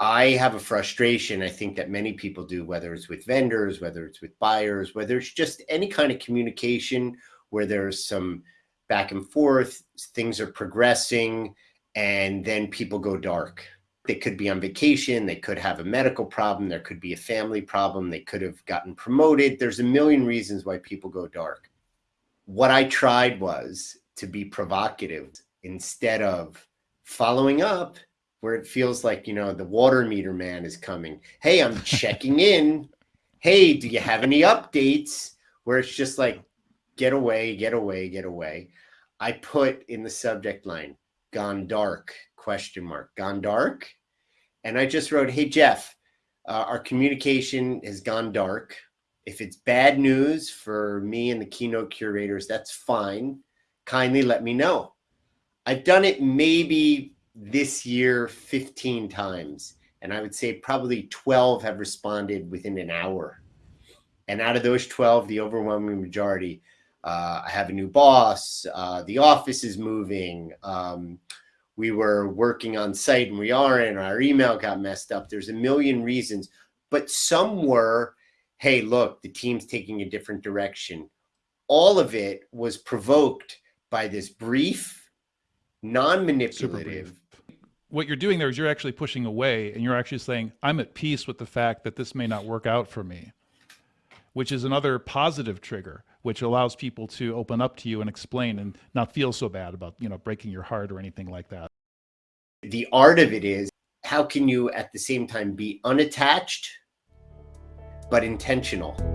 I have a frustration, I think that many people do, whether it's with vendors, whether it's with buyers, whether it's just any kind of communication where there's some back and forth, things are progressing, and then people go dark. They could be on vacation, they could have a medical problem, there could be a family problem, they could have gotten promoted. There's a million reasons why people go dark. What I tried was to be provocative instead of following up where it feels like, you know, the water meter man is coming. Hey, I'm checking in. Hey, do you have any updates? Where it's just like, get away, get away, get away. I put in the subject line, gone dark, question mark, gone dark. And I just wrote, hey, Jeff, uh, our communication has gone dark. If it's bad news for me and the keynote curators, that's fine. Kindly let me know. I've done it maybe this year 15 times. And I would say probably 12 have responded within an hour. And out of those 12, the overwhelming majority, uh, I have a new boss, uh, the office is moving, um, we were working on site and we aren't, our email got messed up. There's a million reasons, but some were, hey, look, the team's taking a different direction. All of it was provoked by this brief, non-manipulative, what you're doing there is you're actually pushing away and you're actually saying, I'm at peace with the fact that this may not work out for me, which is another positive trigger, which allows people to open up to you and explain and not feel so bad about, you know, breaking your heart or anything like that. The art of it is how can you at the same time be unattached, but intentional?